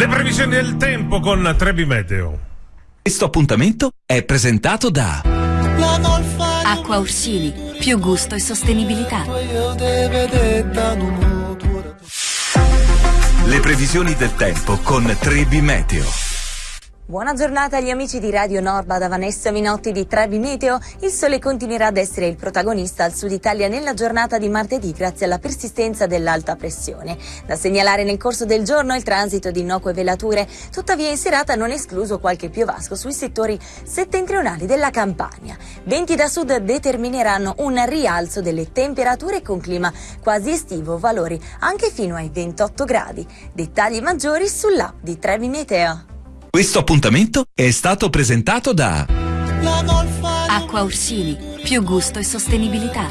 Le previsioni del tempo con Trebi Meteo. Questo appuntamento è presentato da Acqua Orsini, più gusto e sostenibilità. le previsioni del tempo con Trebi Meteo. Buona giornata agli amici di Radio Norba da Vanessa Minotti di Trebi Meteo. Il sole continuerà ad essere il protagonista al sud Italia nella giornata di martedì grazie alla persistenza dell'alta pressione. Da segnalare nel corso del giorno il transito di innocue velature, tuttavia in serata non escluso qualche piovasco sui settori settentrionali della Campania. Venti da sud determineranno un rialzo delle temperature con clima quasi estivo, valori anche fino ai 28 gradi. Dettagli maggiori sull'app di Trebi Meteo. Questo appuntamento è stato presentato da Acqua Orsini, più gusto e sostenibilità.